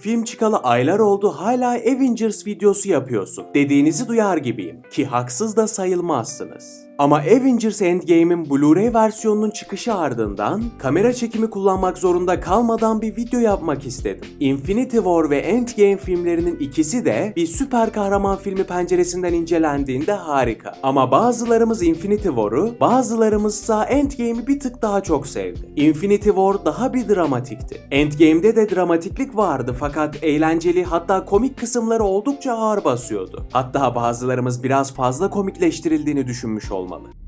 Film çıkalı aylar oldu hala Avengers videosu yapıyorsun. Dediğinizi duyar gibiyim. Ki haksız da sayılmazsınız. Ama Avengers Endgame'in Blu-ray versiyonunun çıkışı ardından kamera çekimi kullanmak zorunda kalmadan bir video yapmak istedim. Infinity War ve Endgame filmlerinin ikisi de bir süper kahraman filmi penceresinden incelendiğinde harika. Ama bazılarımız Infinity War'u, bazılarımızsa Endgame'i bir tık daha çok sevdi. Infinity War daha bir dramatikti. Endgame'de de dramatiklik vardı fakat eğlenceli hatta komik kısımları oldukça ağır basıyordu. Hatta bazılarımız biraz fazla komikleştirildiğini düşünmüş olmalı. olmalı.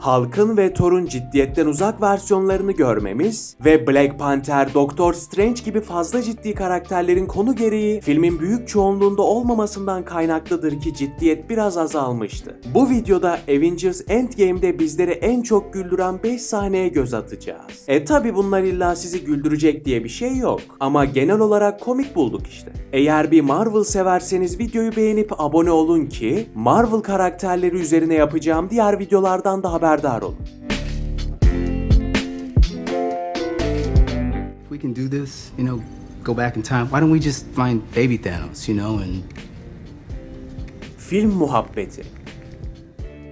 Halkın ve Thor'un ciddiyetten uzak versiyonlarını görmemiz ve Black Panther, Doctor Strange gibi fazla ciddi karakterlerin konu gereği filmin büyük çoğunluğunda olmamasından kaynaklıdır ki ciddiyet biraz azalmıştı. Bu videoda Avengers Endgame'de bizleri en çok güldüren 5 sahneye göz atacağız. E tabi bunlar illa sizi güldürecek diye bir şey yok ama genel olarak komik bulduk işte. Eğer bir Marvel severseniz videoyu beğenip abone olun ki Marvel karakterleri üzerine yapacağım diğer videolardan da haberdar olun. If we can do this, you know, go back in time, why don't we just find baby Thanos, you know, and Film muhabbeti.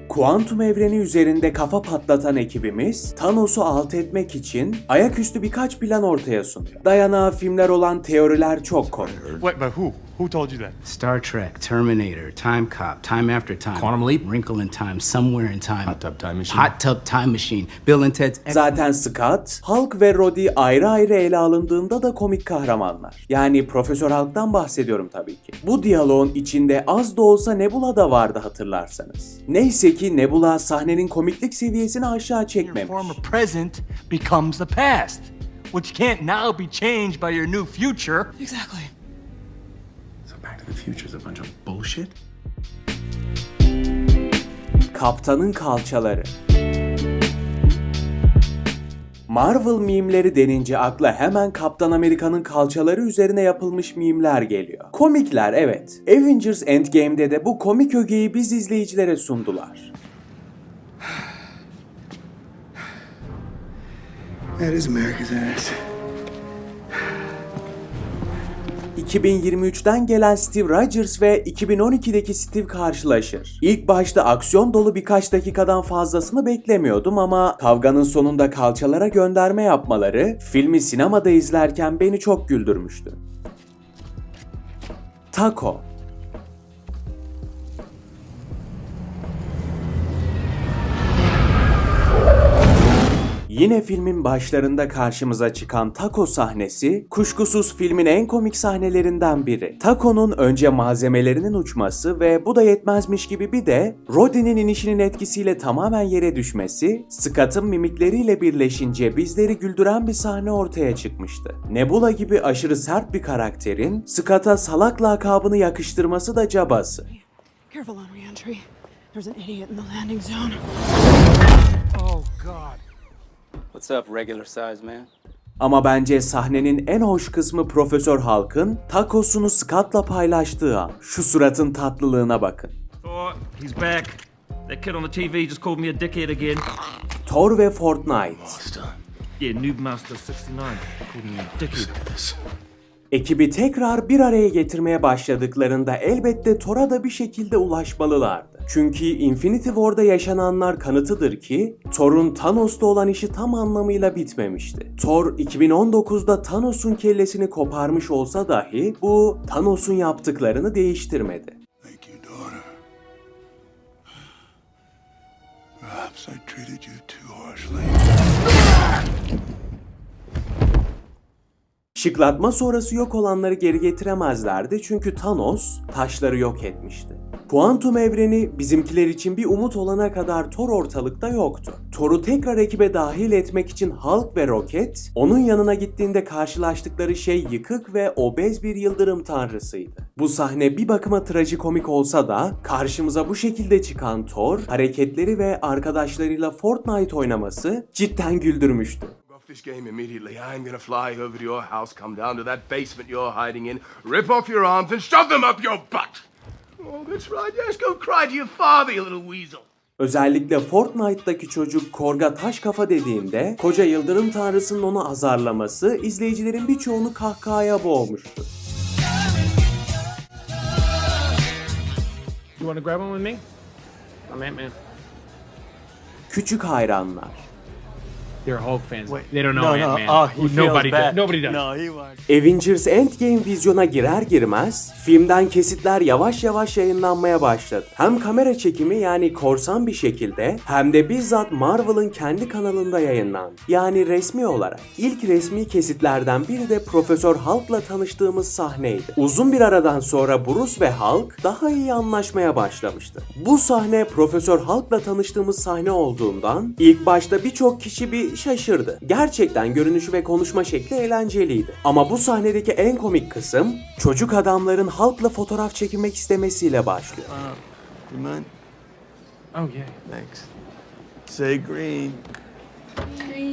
Kuantum evreni üzerinde kafa patlatan ekibimiz Thanos'u alt etmek için ayaküstü birkaç plan ortaya sunuyor. Dayanağı filmler olan teoriler çok komik. Wait, but who? Who told you that? Star Trek, Terminator, Time Cop, Time After Time, Quantum Leap? Wrinkle in Time, Somewhere in Time, Hot Tub Time Machine? Hot Tub Time Machine, Bill and Ted's Zaten Scott, Hulk ve Rhodey ayrı ayrı ele alındığında da komik kahramanlar. Yani Profesör Hulk'tan bahsediyorum tabii ki. Bu diyaloğun içinde az da olsa Nebula da vardı hatırlarsanız. Neyse ki Nebula sahnenin komiklik seviyesini aşağı çekmemiş. former present becomes the past, which can't now be changed by your new future. Exactly. So Back to the Future is a bunch of bullshit? Kaptanın kalçaları. Marvel mimleri denince akla hemen Kaptan Amerika'nın kalçaları üzerine yapılmış mimler geliyor. Komikler evet. Avengers Endgame'de de bu komik ögeyi biz izleyicilere sundular. That is America's ass. 2023'ten gelen Steve Rogers ve 2012'deki Steve karşılaşır. İlk başta aksiyon dolu birkaç dakikadan fazlasını beklemiyordum ama kavganın sonunda kalçalara gönderme yapmaları filmi sinemada izlerken beni çok güldürmüştü. Taco Yine filmin başlarında karşımıza çıkan taco sahnesi kuşkusuz filmin en komik sahnelerinden biri. Taco'nun önce malzemelerinin uçması ve bu da yetmezmiş gibi bir de Roddy'nin inişinin etkisiyle tamamen yere düşmesi, Scott'ın mimikleriyle birleşince bizleri güldüren bir sahne ortaya çıkmıştı. Nebula gibi aşırı sert bir karakterin Scott'a salak lakabını yakıştırması da cabası. Careful on reentry. There's an idiot in the landing zone. Oh, God. What's up, regular size man? Ama bence sahnenin en hoş kısmı Profesör Hulk'ın takosunu Scott'la paylaştığı an. Şu suratın tatlılığına bakın. Thor, he's back. That kid on the TV just called me a dickhead again. Thor ve Fortnite. Yeah, Noob Master 69 called me a dickhead. Ekibi tekrar bir araya getirmeye başladıklarında elbette Thor'a da bir şekilde ulaşmalılardı. Çünkü Infinity War'da yaşananlar kanıtıdır ki Thor'un Thanos'ta olan işi tam anlamıyla bitmemişti. Thor 2019'da Thanos'un kellesini koparmış olsa dahi bu Thanos'un yaptıklarını değiştirmedi. Perhaps I treated you too harshly. Şıklatma sonrası yok olanları geri getiremezlerdi çünkü Thanos taşları yok etmişti. Kuantum evreni bizimkiler için bir umut olana kadar Thor ortalıkta yoktu. Thor'u tekrar ekibe dahil etmek için Hulk ve Rocket, onun yanına gittiğinde karşılaştıkları şey yıkık ve obez bir yıldırım tanrısıydı. Bu sahne bir bakıma trajikomik olsa da karşımıza bu şekilde çıkan Thor, hareketleri ve arkadaşlarıyla Fortnite oynaması cidden güldürmüştü. This game immediately. I'm gonna fly over to your house, come down to that basement you're hiding in, rip off your arms, and shove them up your butt. Oh, that's right. Yes, go cry to your father, you little weasel. Özellikle Fortnite'daki çocuk Korga taş kafa dediğinde koca yıldırım tanrısının onu azarlaması izleyicilerin birçoğunu kahkahaya boğmuştu. You want to grab one with me? I'm Ant-Man. Küçük hayranlar. They're Hulk fans. they don't know no, no. Ant-Man. Oh, he Who- feels nobody bad. does. Nobody does. No, he was. Avengers Endgame vizyona girer girmez filmden kesitler yavaş yavaş yayınlanmaya başladı. Hem kamera çekimi yani korsan bir şekilde hem de bizzat Marvel'ın kendi kanalında yayınlandı. Yani resmi olarak. İlk resmi kesitlerden biri de Profesör Hulk'la tanıştığımız sahneydi. Uzun bir aradan sonra Bruce ve Hulk daha iyi anlaşmaya başlamıştı. Bu sahne Profesör Hulk'la tanıştığımız sahne olduğundan ilk başta birçok kişi bir şaşırdı. Gerçekten görünüşü ve konuşma şekli eğlenceliydi. Ama bu sahnedeki en komik kısım çocuk adamların Hulk'la fotoğraf çekilmek istemesiyle başlıyor. You mind? Oh yeah. Thanks. Say green. Green.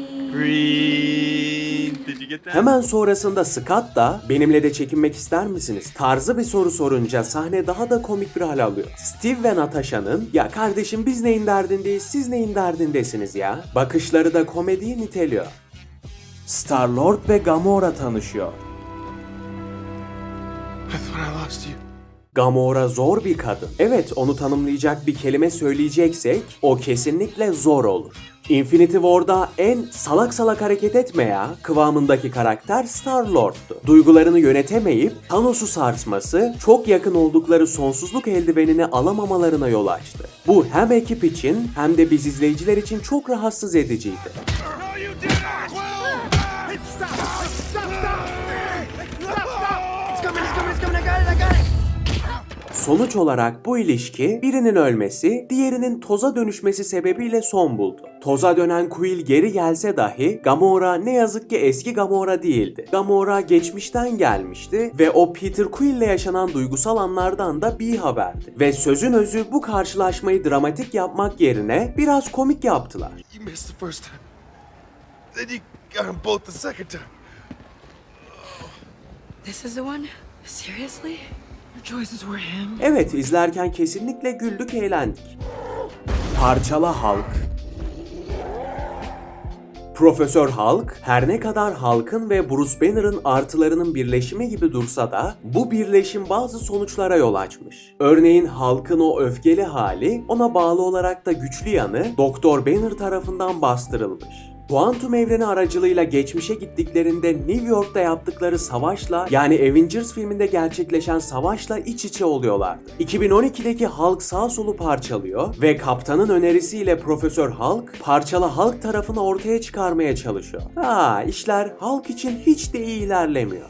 Did you get that? Hemen sonrasında Scott da benimle de çekinmek ister misiniz tarzı bir soru sorunca sahne daha da komik bir hal alıyor. Steve ve Natasha'nın ya kardeşim biz neyin derdindeyiz siz neyin derdindesiniz ya bakışları da komediyi niteliyor. Star-Lord ve Gamora tanışıyor. I thought I lost you. Gamora zor bir kadın. Evet onu tanımlayacak bir kelime söyleyeceksek o kesinlikle zor olur. Infinity War'da en salak salak hareket etme ya kıvamındaki karakter Star-Lord'tu. Duygularını yönetemeyip Thanos'u sarsması çok yakın oldukları sonsuzluk eldivenini alamamalarına yol açtı. Bu hem ekip için hem de biz izleyiciler için çok rahatsız ediciydi. Sonuç olarak bu ilişki birinin ölmesi, diğerinin toza dönüşmesi sebebiyle son buldu. Toza dönen Quill geri gelse dahi Gamora ne yazık ki eski Gamora değildi. Gamora geçmişten gelmişti ve o Peter Quill ile yaşanan duygusal anlardan da bir haberdi. Ve sözün özü bu karşılaşmayı dramatik yapmak yerine biraz komik yaptılar. You missed the first time. Then you got them both the second time. This is the one? Seriously? Evet izlerken kesinlikle güldük eğlendik. Parçala Hulk Profesör Hulk her ne kadar Hulk'ın ve Bruce Banner'ın artılarının birleşimi gibi dursa da bu birleşim bazı sonuçlara yol açmış. Örneğin Hulk'ın o öfkeli hali ona bağlı olarak da güçlü yanı Doktor Banner tarafından bastırılmış. Kuantum evreni aracılığıyla geçmişe gittiklerinde New York'ta yaptıkları savaşla yani Avengers filminde gerçekleşen savaşla iç içe oluyorlardı. 2012'deki Hulk sağ solu parçalıyor ve kaptanın önerisiyle Profesör Hulk parçalı Hulk tarafını ortaya çıkarmaya çalışıyor. Ha işler Hulk için hiç de iyi ilerlemiyor.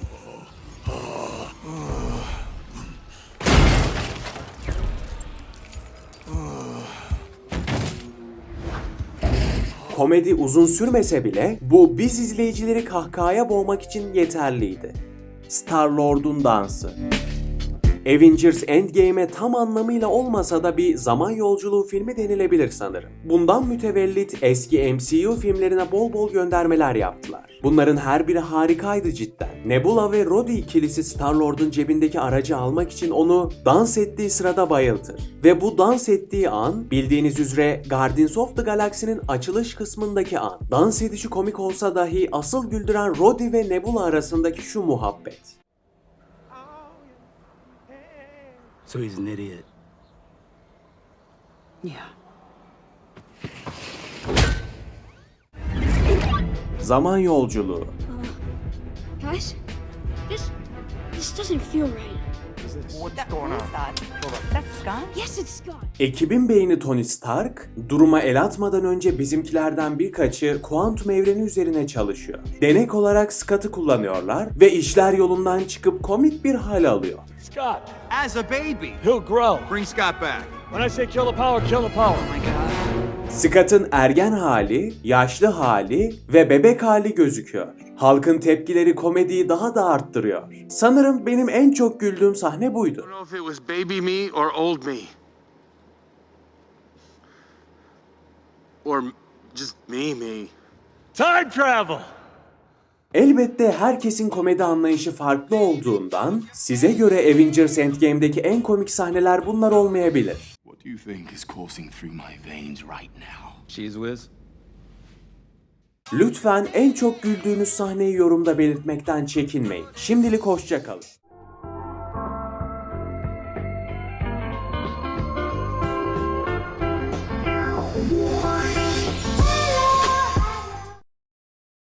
Komedi uzun sürmese bile bu biz izleyicileri kahkahaya boğmak için yeterliydi. Star-Lord'un dansı. Avengers Endgame'e tam anlamıyla olmasa da bir zaman yolculuğu filmi denilebilir sanırım. Bundan mütevellit eski MCU filmlerine bol bol göndermeler yaptılar. Bunların her biri harikaydı cidden. Nebula ve Rhodey ikilisi Star-Lord'un cebindeki aracı almak için onu dans ettiği sırada bayıltır. Ve bu dans ettiği an bildiğiniz üzere Guardians of the Galaxy'nin açılış kısmındaki an. Dans edişi komik olsa dahi asıl güldüren Rhodey ve Nebula arasındaki şu muhabbet. So he's an idiot. Yeah. Zaman yolculuğu. Guys, this this doesn't feel right. Ekibin beyni Tony Stark, duruma el atmadan önce bizimkilerden birkaçı kuantum evreni üzerine çalışıyor. Denek olarak Scott'ı kullanıyorlar ve işler yolundan çıkıp komik bir hal alıyor. Scott, As a baby. he'll grow. Bring Scott back. When I say kill the power, kill the power. Scott'ın ergen hali, yaşlı hali ve bebek hali gözüküyor. Halkın tepkileri komediyi daha da arttırıyor. Sanırım benim en çok güldüğüm sahne buydu. Time travel! Elbette herkesin komedi anlayışı farklı olduğundan size göre Avengers Endgame'deki en komik sahneler bunlar olmayabilir. What do do you think is coursing through my veins right now? Cheese whiz? Lütfen en çok güldüğünüz sahneyi yorumda belirtmekten çekinmeyin. Şimdilik hoşça kalın.